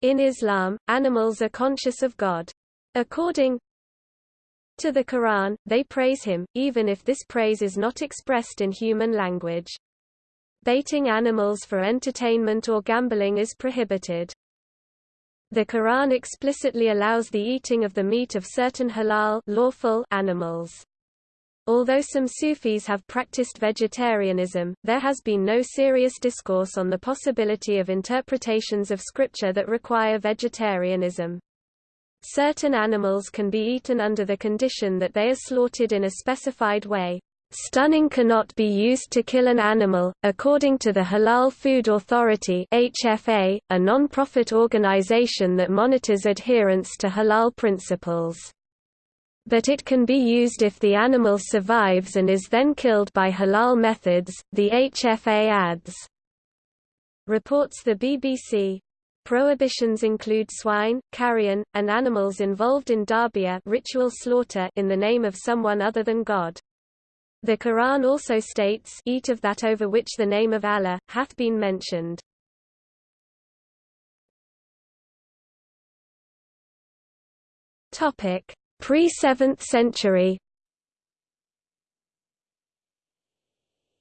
In Islam, animals are conscious of God. According to the Quran, they praise him, even if this praise is not expressed in human language. Baiting animals for entertainment or gambling is prohibited. The Quran explicitly allows the eating of the meat of certain halal lawful animals. Although some Sufis have practiced vegetarianism, there has been no serious discourse on the possibility of interpretations of scripture that require vegetarianism. Certain animals can be eaten under the condition that they are slaughtered in a specified way. Stunning cannot be used to kill an animal, according to the Halal Food Authority HFA, a non-profit organization that monitors adherence to halal principles but it can be used if the animal survives and is then killed by halal methods, the HFA adds. Reports the BBC. Prohibitions include swine, carrion, and animals involved in dhabihah ritual slaughter in the name of someone other than God. The Quran also states eat of that over which the name of Allah, hath been mentioned. Topic: Pre-7th century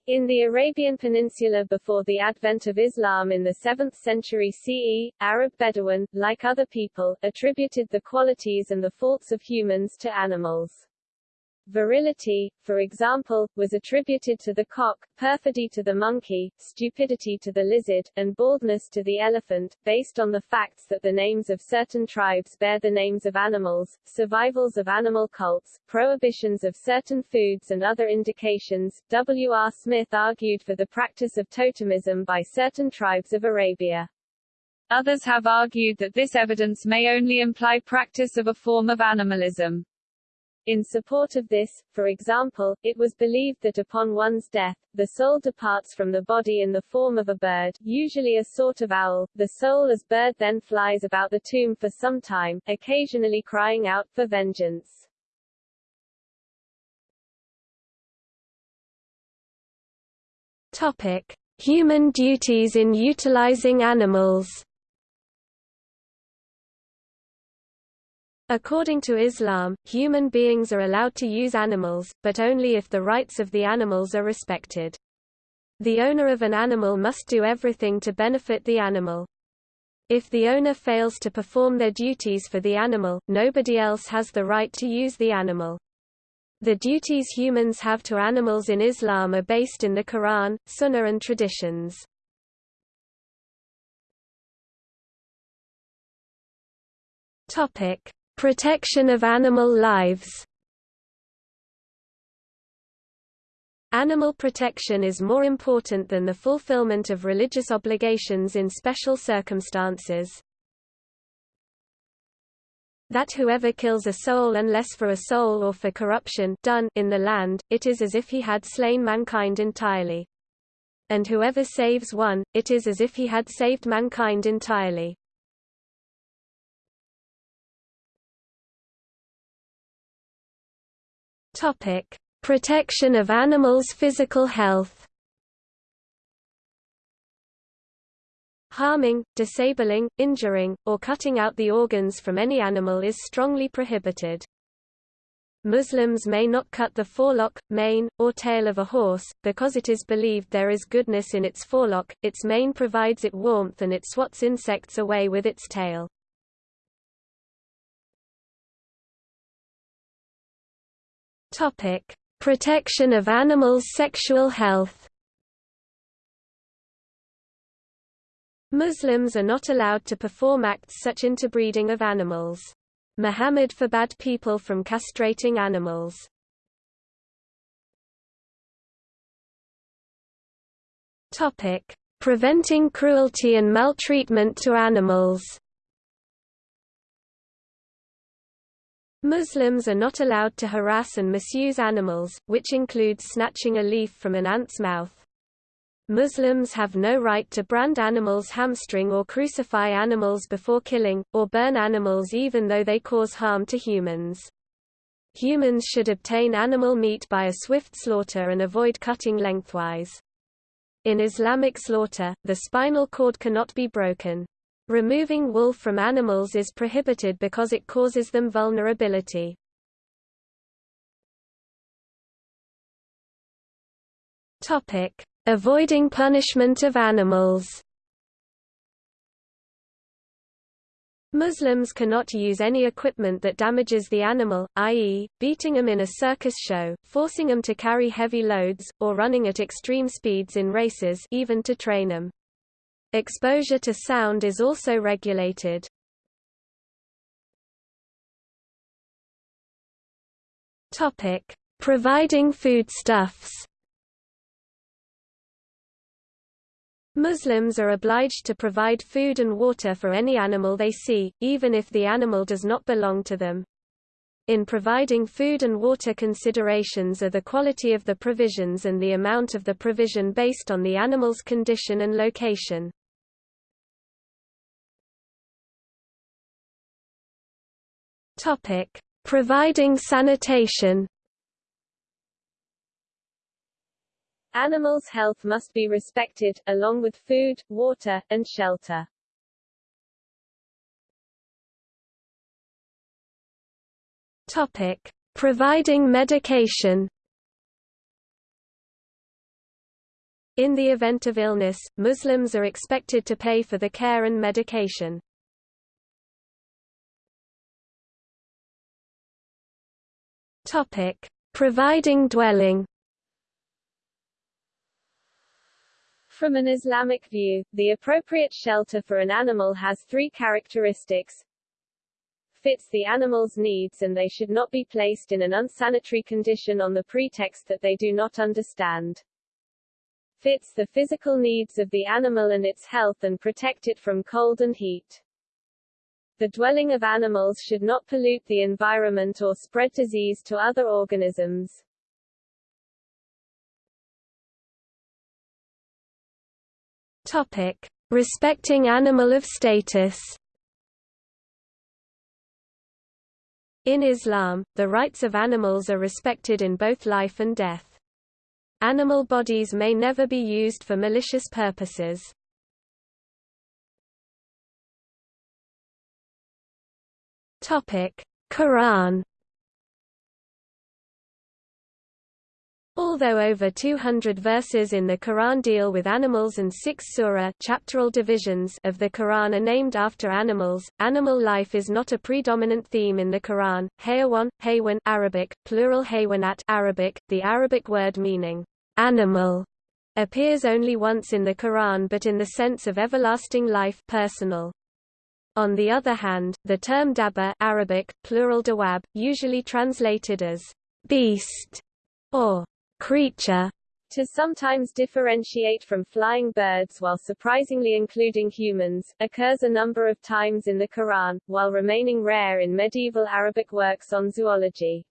In the Arabian Peninsula before the advent of Islam in the 7th century CE, Arab Bedouin, like other people, attributed the qualities and the faults of humans to animals. Virility, for example, was attributed to the cock, perfidy to the monkey, stupidity to the lizard, and baldness to the elephant, based on the facts that the names of certain tribes bear the names of animals, survivals of animal cults, prohibitions of certain foods and other indications. W. R. Smith argued for the practice of totemism by certain tribes of Arabia. Others have argued that this evidence may only imply practice of a form of animalism. In support of this, for example, it was believed that upon one's death, the soul departs from the body in the form of a bird, usually a sort of owl. The soul as bird then flies about the tomb for some time, occasionally crying out for vengeance. Topic: Human duties in utilizing animals. According to Islam, human beings are allowed to use animals, but only if the rights of the animals are respected. The owner of an animal must do everything to benefit the animal. If the owner fails to perform their duties for the animal, nobody else has the right to use the animal. The duties humans have to animals in Islam are based in the Quran, Sunnah and traditions. Topic: Protection of animal lives Animal protection is more important than the fulfillment of religious obligations in special circumstances. That whoever kills a soul unless for a soul or for corruption done in the land, it is as if he had slain mankind entirely. And whoever saves one, it is as if he had saved mankind entirely. Topic: Protection of animals' physical health. Harming, disabling, injuring, or cutting out the organs from any animal is strongly prohibited. Muslims may not cut the forelock, mane, or tail of a horse, because it is believed there is goodness in its forelock, its mane provides it warmth and it swats insects away with its tail. Topic: Protection of animals' sexual health. Muslims are not allowed to perform acts such as interbreeding of animals. Muhammad forbade people from castrating animals. Topic: Preventing cruelty and maltreatment to animals. Muslims are not allowed to harass and misuse animals, which includes snatching a leaf from an ant's mouth. Muslims have no right to brand animals hamstring or crucify animals before killing, or burn animals even though they cause harm to humans. Humans should obtain animal meat by a swift slaughter and avoid cutting lengthwise. In Islamic slaughter, the spinal cord cannot be broken. Removing wool from animals is prohibited because it causes them vulnerability. Topic: Avoiding punishment of animals. Muslims cannot use any equipment that damages the animal, i.e., beating them in a circus show, forcing them to carry heavy loads, or running at extreme speeds in races even to train them. Exposure to sound is also regulated. Topic: Providing foodstuffs Muslims are obliged to provide food and water for any animal they see, even if the animal does not belong to them. In providing food and water considerations are the quality of the provisions and the amount of the provision based on the animal's condition and location. Providing sanitation Animals' health must be respected, along with food, water, and shelter. Topic: Providing medication. In the event of illness, Muslims are expected to pay for the care and medication. Topic: Providing dwelling. From an Islamic view, the appropriate shelter for an animal has three characteristics. Fits the animal's needs and they should not be placed in an unsanitary condition on the pretext that they do not understand. Fits the physical needs of the animal and its health and protect it from cold and heat. The dwelling of animals should not pollute the environment or spread disease to other organisms. Topic: Respecting animal of status. In Islam, the rights of animals are respected in both life and death. Animal bodies may never be used for malicious purposes. Topic: Quran Although over 200 verses in the Quran deal with animals and six surah chapteral divisions of the Quran are named after animals, animal life is not a predominant theme in the Quran. Hayawan, haywan Arabic, plural haywanat Arabic, the Arabic word meaning animal, appears only once in the Quran but in the sense of everlasting life personal. On the other hand, the term dabba Arabic, plural dawab, usually translated as beast or creature to sometimes differentiate from flying birds while surprisingly including humans, occurs a number of times in the Quran, while remaining rare in medieval Arabic works on zoology.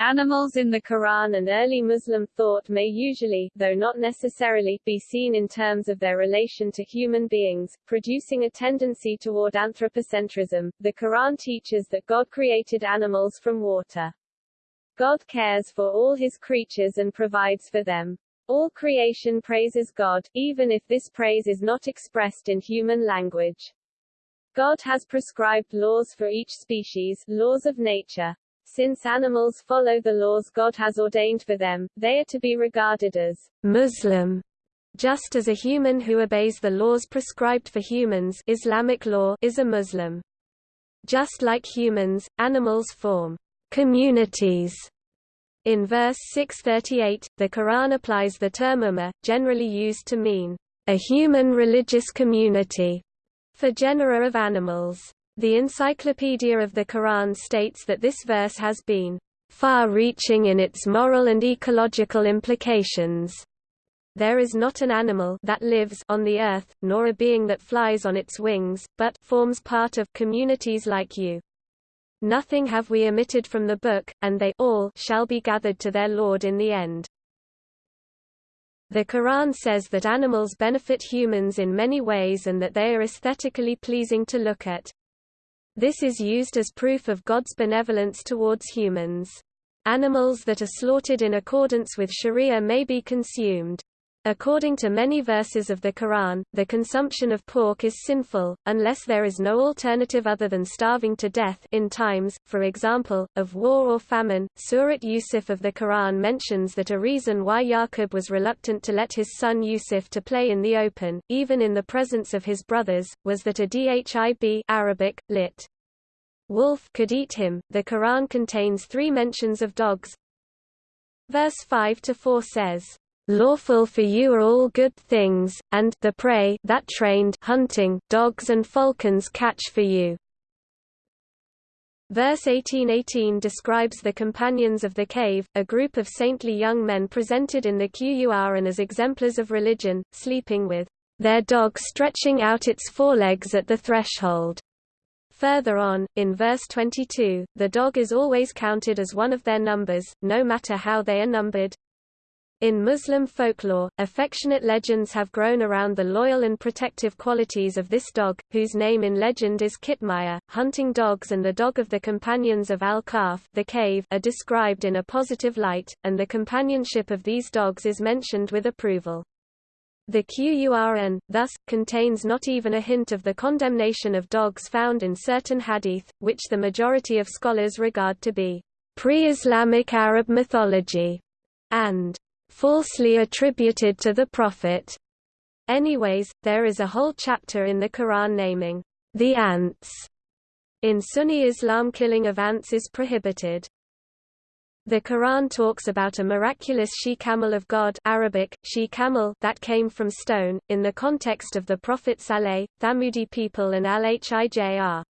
Animals in the Quran and early Muslim thought may usually, though not necessarily, be seen in terms of their relation to human beings, producing a tendency toward anthropocentrism. The Quran teaches that God created animals from water. God cares for all his creatures and provides for them. All creation praises God, even if this praise is not expressed in human language. God has prescribed laws for each species, laws of nature. Since animals follow the laws God has ordained for them, they are to be regarded as Muslim, just as a human who obeys the laws prescribed for humans Islamic law is a Muslim. Just like humans, animals form communities. In verse 638, the Quran applies the term ummah, generally used to mean a human religious community, for genera of animals. The Encyclopedia of the Quran states that this verse has been far-reaching in its moral and ecological implications. There is not an animal that lives on the earth, nor a being that flies on its wings, but forms part of communities like you. Nothing have we omitted from the book, and they all shall be gathered to their Lord in the end. The Quran says that animals benefit humans in many ways and that they are aesthetically pleasing to look at. This is used as proof of God's benevolence towards humans. Animals that are slaughtered in accordance with Sharia may be consumed. According to many verses of the Quran, the consumption of pork is sinful, unless there is no alternative other than starving to death in times, for example, of war or famine. Surat Yusuf of the Quran mentions that a reason why Yaqub was reluctant to let his son Yusuf to play in the open, even in the presence of his brothers, was that a dhib Arabic, lit. wolf could eat him. The Quran contains three mentions of dogs. Verse 5 to 4 says, Lawful for you are all good things, and the prey that trained hunting dogs and falcons catch for you. Verse 1818 describes the companions of the cave, a group of saintly young men presented in the Qur'an as exemplars of religion, sleeping with their dog stretching out its forelegs at the threshold. Further on, in verse 22, the dog is always counted as one of their numbers, no matter how they are numbered. In Muslim folklore, affectionate legends have grown around the loyal and protective qualities of this dog, whose name in legend is Kitmaya. Hunting dogs and the dog of the companions of cave are described in a positive light, and the companionship of these dogs is mentioned with approval. The Qur'an, thus, contains not even a hint of the condemnation of dogs found in certain hadith, which the majority of scholars regard to be pre-Islamic Arab mythology, and falsely attributed to the Prophet. Anyways, there is a whole chapter in the Quran naming the ants. In Sunni Islam killing of ants is prohibited. The Quran talks about a miraculous she-camel of God Arabic, she-camel that came from stone, in the context of the Prophet Saleh, Thamudi people and Al-Hijr.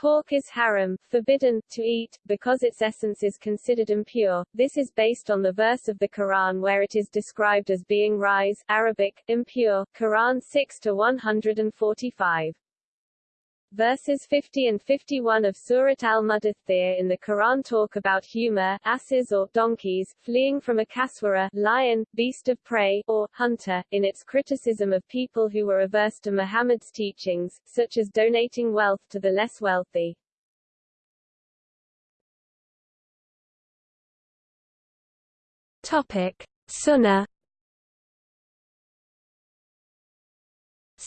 Pork is haram, forbidden, to eat, because its essence is considered impure. This is based on the verse of the Quran where it is described as being rise Arabic, impure, Quran 6-145. Verses 50 and 51 of Surat al-Mudaththir in the Quran talk about humor, asses or donkeys, fleeing from a kaswara lion, beast of prey, or hunter, in its criticism of people who were averse to Muhammad's teachings, such as donating wealth to the less wealthy. Topic. Sunnah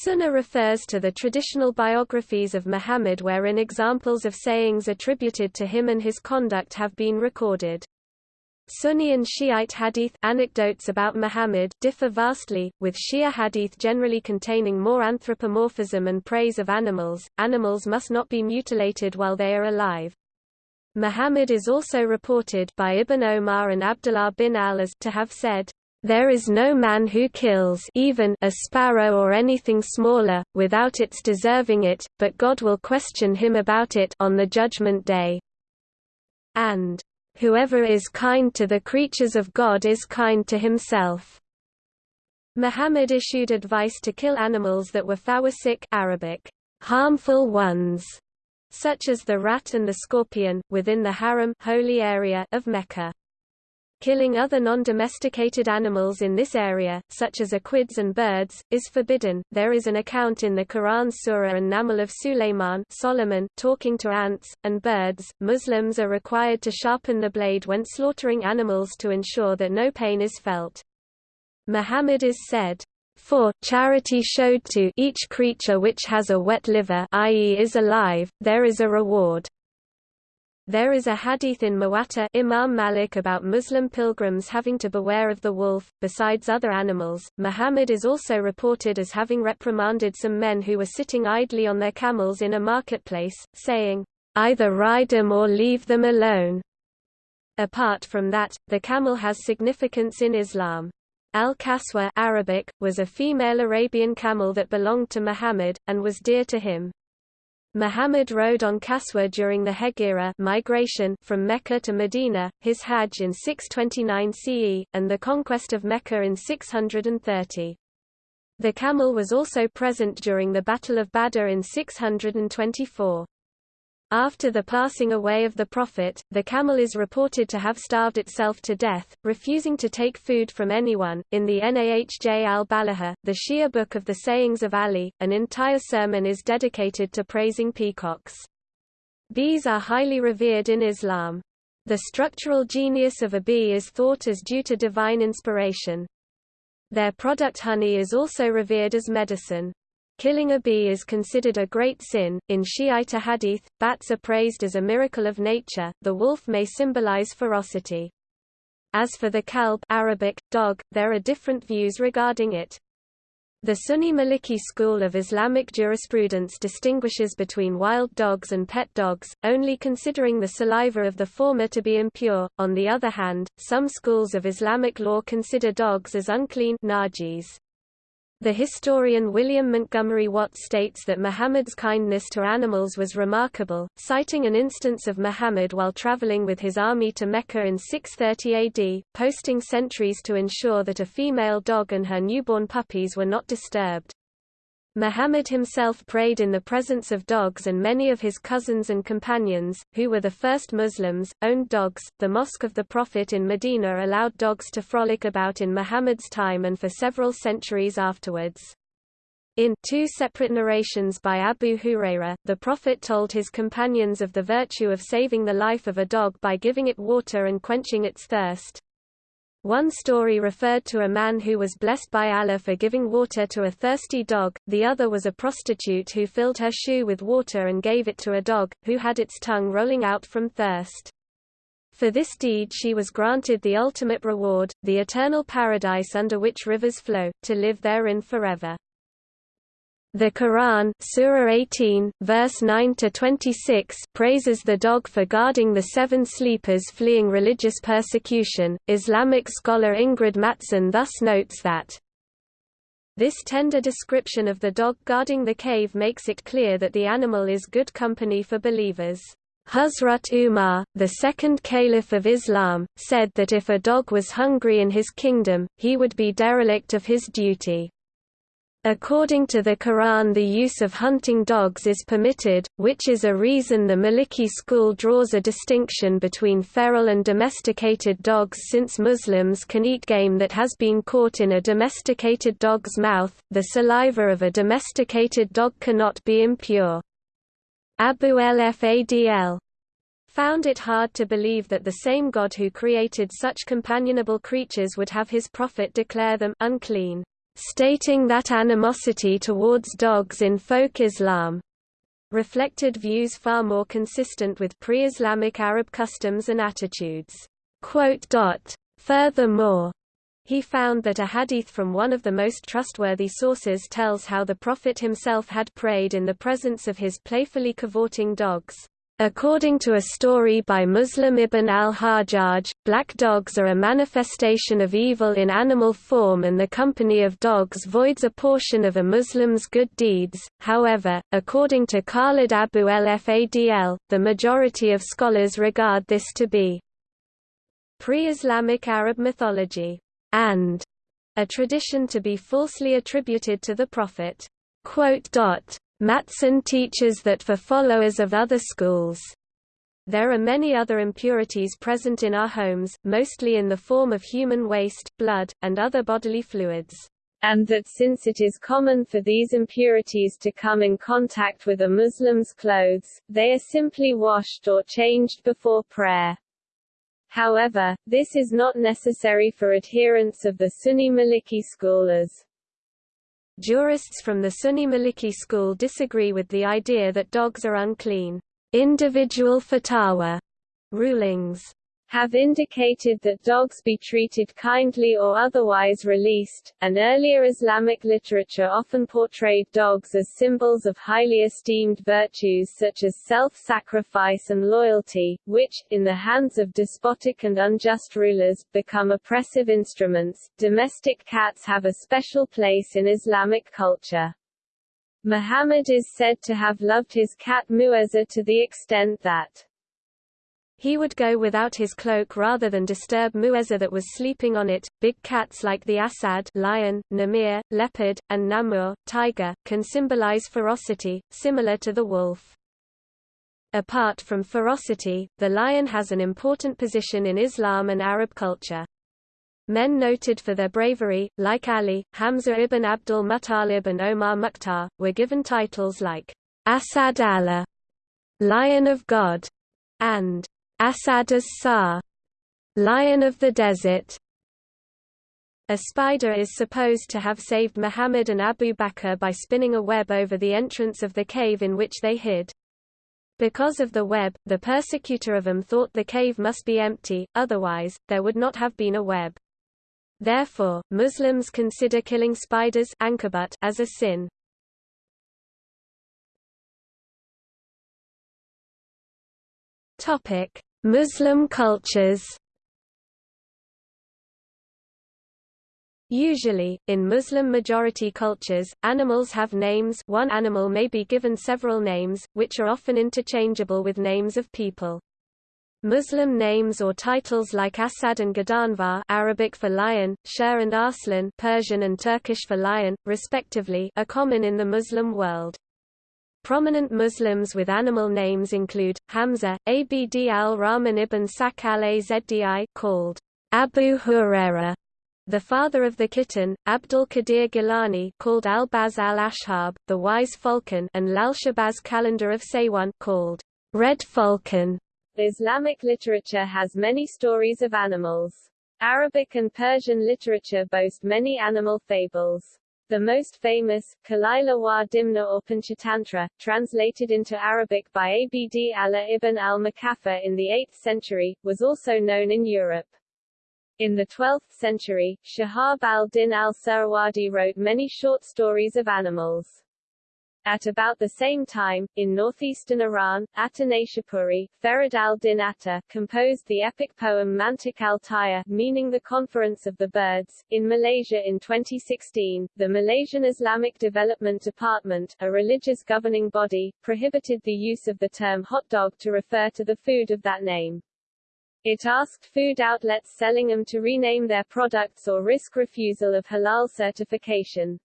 Sunnah refers to the traditional biographies of Muhammad wherein examples of sayings attributed to him and his conduct have been recorded. Sunni and Shiite hadith anecdotes about Muhammad differ vastly, with Shia hadith generally containing more anthropomorphism and praise of animals. Animals must not be mutilated while they are alive. Muhammad is also reported by Ibn Omar and Abdullah bin al as to have said, there is no man who kills even a sparrow or anything smaller, without its deserving it, but God will question him about it on the judgment day. And, Whoever is kind to the creatures of God is kind to himself. Muhammad issued advice to kill animals that were fawasiq Arabic, harmful ones, such as the rat and the scorpion, within the haram holy area of Mecca. Killing other non-domesticated animals in this area, such as equids and birds, is forbidden. There is an account in the Quran Surah An-Naml of Sulayman Solomon talking to ants and birds. Muslims are required to sharpen the blade when slaughtering animals to ensure that no pain is felt. Muhammad is said, for charity showed to each creature which has a wet liver i.e. is alive, there is a reward. There is a hadith in Muwatta Imam Malik about Muslim pilgrims having to beware of the wolf, besides other animals. Muhammad is also reported as having reprimanded some men who were sitting idly on their camels in a marketplace, saying, Either ride them or leave them alone. Apart from that, the camel has significance in Islam. Al-Kaswa Arabic, was a female Arabian camel that belonged to Muhammad, and was dear to him. Muhammad rode on Kaswa during the Hegira migration from Mecca to Medina, his Hajj in 629 CE, and the conquest of Mecca in 630. The camel was also present during the Battle of Badr in 624. After the passing away of the Prophet, the camel is reported to have starved itself to death, refusing to take food from anyone. In the Nahj al Balagha, the Shia book of the sayings of Ali, an entire sermon is dedicated to praising peacocks. Bees are highly revered in Islam. The structural genius of a bee is thought as due to divine inspiration. Their product honey is also revered as medicine. Killing a bee is considered a great sin. In Shiite hadith, bats are praised as a miracle of nature. The wolf may symbolize ferocity. As for the kalb Arabic, dog, there are different views regarding it. The Sunni Maliki school of Islamic jurisprudence distinguishes between wild dogs and pet dogs, only considering the saliva of the former to be impure. On the other hand, some schools of Islamic law consider dogs as unclean najis. The historian William Montgomery Watt states that Muhammad's kindness to animals was remarkable, citing an instance of Muhammad while traveling with his army to Mecca in 630 AD, posting sentries to ensure that a female dog and her newborn puppies were not disturbed. Muhammad himself prayed in the presence of dogs and many of his cousins and companions, who were the first Muslims, owned dogs. The Mosque of the Prophet in Medina allowed dogs to frolic about in Muhammad's time and for several centuries afterwards. In two separate narrations by Abu Huraira, the Prophet told his companions of the virtue of saving the life of a dog by giving it water and quenching its thirst. One story referred to a man who was blessed by Allah for giving water to a thirsty dog, the other was a prostitute who filled her shoe with water and gave it to a dog, who had its tongue rolling out from thirst. For this deed she was granted the ultimate reward, the eternal paradise under which rivers flow, to live therein forever. The Quran Surah 18, verse 9-26 praises the dog for guarding the seven sleepers fleeing religious persecution. Islamic scholar Ingrid Mattson thus notes that this tender description of the dog guarding the cave makes it clear that the animal is good company for believers. Hazrat Umar, the second caliph of Islam, said that if a dog was hungry in his kingdom, he would be derelict of his duty. According to the Quran the use of hunting dogs is permitted, which is a reason the Maliki school draws a distinction between feral and domesticated dogs since Muslims can eat game that has been caught in a domesticated dog's mouth, the saliva of a domesticated dog cannot be impure. Abu al-Fadl found it hard to believe that the same God who created such companionable creatures would have his prophet declare them unclean stating that animosity towards dogs in folk Islam reflected views far more consistent with pre-Islamic Arab customs and attitudes. Furthermore, he found that a hadith from one of the most trustworthy sources tells how the Prophet himself had prayed in the presence of his playfully cavorting dogs. According to a story by Muslim ibn al-Hajjaj, black dogs are a manifestation of evil in animal form and the company of dogs voids a portion of a Muslim's good deeds. However, according to Khalid Abu el-Fadl, the majority of scholars regard this to be pre-Islamic Arab mythology and a tradition to be falsely attributed to the Prophet. Mattson teaches that for followers of other schools, there are many other impurities present in our homes, mostly in the form of human waste, blood, and other bodily fluids. And that since it is common for these impurities to come in contact with a Muslim's clothes, they are simply washed or changed before prayer. However, this is not necessary for adherents of the Sunni Maliki school as Jurists from the Sunni Maliki school disagree with the idea that dogs are unclean. Individual fatwa rulings have indicated that dogs be treated kindly or otherwise released, and earlier Islamic literature often portrayed dogs as symbols of highly esteemed virtues such as self-sacrifice and loyalty, which, in the hands of despotic and unjust rulers, become oppressive instruments. Domestic cats have a special place in Islamic culture. Muhammad is said to have loved his cat Mu'azzah to the extent that he would go without his cloak rather than disturb Mu'azzah that was sleeping on it. Big cats like the Asad lion, Namir, leopard, and Namur tiger, can symbolize ferocity, similar to the wolf. Apart from ferocity, the lion has an important position in Islam and Arab culture. Men noted for their bravery, like Ali, Hamza ibn Abdul Muttalib and Omar Mukhtar, were given titles like Asad Allah, Lion of God, and Asad as-Sar, Lion of the Desert. A spider is supposed to have saved Muhammad and Abu Bakr by spinning a web over the entrance of the cave in which they hid. Because of the web, the persecutor of them thought the cave must be empty, otherwise, there would not have been a web. Therefore, Muslims consider killing spiders as a sin. Muslim cultures Usually, in Muslim-majority cultures, animals have names one animal may be given several names, which are often interchangeable with names of people. Muslim names or titles like Asad and Ghadanfar Arabic for lion, Sher and Arslan Persian and Turkish for lion, respectively are common in the Muslim world. Prominent Muslims with animal names include, Hamza, Abd al-Rahman ibn Sakhr al-Azdi called Abu Huraira, the father of the kitten, Abdul Qadir Gilani called Al-Baz al-Ashhab, the wise falcon and Lal-Shahbaz Qalandar of Sehwan called Red Falcon. Islamic literature has many stories of animals. Arabic and Persian literature boast many animal fables. The most famous, Kalila wa Dimna or Panchatantra, translated into Arabic by Abd Allah ibn al-Muqaffa in the 8th century, was also known in Europe. In the 12th century, Shahab al-Din al-Suhrawardi wrote many short stories of animals. At about the same time, in northeastern Iran, Atanashapuri, Ferid al-Din Attar, composed the epic poem Mantik al-Tayr, meaning the Conference of the Birds. In Malaysia in 2016, the Malaysian Islamic Development Department, a religious governing body, prohibited the use of the term hot dog to refer to the food of that name. It asked food outlets selling them to rename their products or risk refusal of halal certification.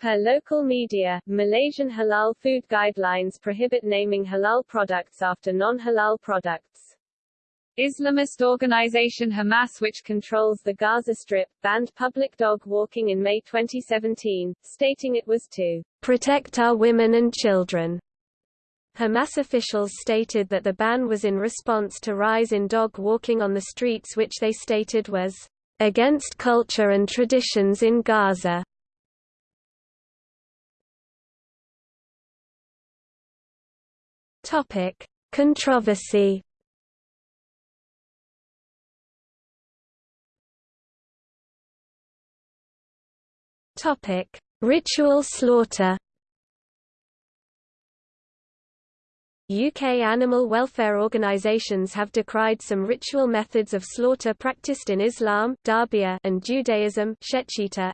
Per local media, Malaysian halal food guidelines prohibit naming halal products after non-halal products. Islamist organization Hamas which controls the Gaza Strip, banned public dog walking in May 2017, stating it was to protect our women and children. Hamas officials stated that the ban was in response to rise in dog walking on the streets which they stated was against culture and traditions in Gaza. Topic: Controversy. Topic: Ritual slaughter. UK animal welfare organisations have decried some ritual methods of slaughter practiced in Islam and Judaism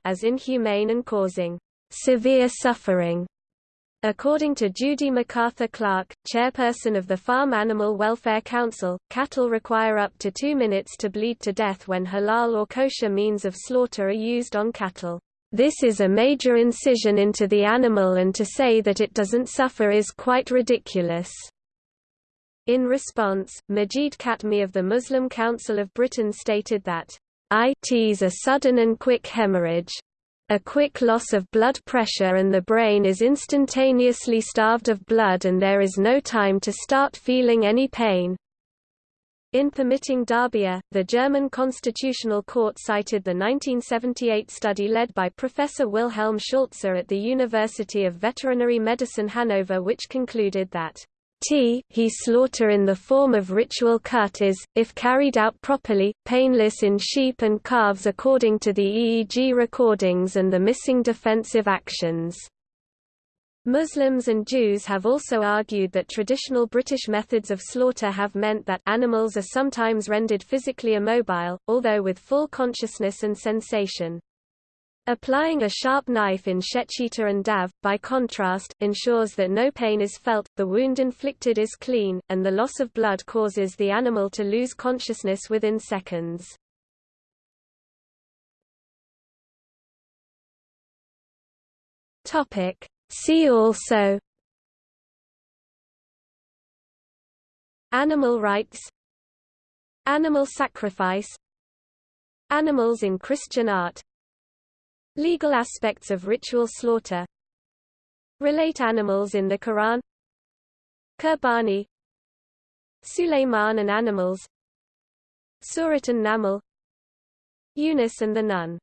as inhumane and causing severe suffering. According to Judy MacArthur Clark, chairperson of the Farm Animal Welfare Council, cattle require up to two minutes to bleed to death when halal or kosher means of slaughter are used on cattle. This is a major incision into the animal and to say that it doesn't suffer is quite ridiculous. In response, Majid Katme of the Muslim Council of Britain stated that it is a sudden and quick hemorrhage, a quick loss of blood pressure and the brain is instantaneously starved of blood and there is no time to start feeling any pain. In permitting Dhabiha, the German Constitutional Court cited the 1978 study led by Professor Wilhelm Schulze at the University of Veterinary Medicine Hanover which concluded that T he slaughter in the form of ritual cut is, if carried out properly, painless in sheep and calves according to the EEG recordings and the missing defensive actions. Muslims and Jews have also argued that traditional British methods of slaughter have meant that animals are sometimes rendered physically immobile, although with full consciousness and sensation. Applying a sharp knife in Shechita and Dav, by contrast, ensures that no pain is felt, the wound inflicted is clean, and the loss of blood causes the animal to lose consciousness within seconds. See also Animal rights Animal sacrifice Animals in Christian art Legal aspects of ritual slaughter. Relate animals in the Quran. Kurbani Suleiman and animals. Surat an-Naml. Yunus and the Nun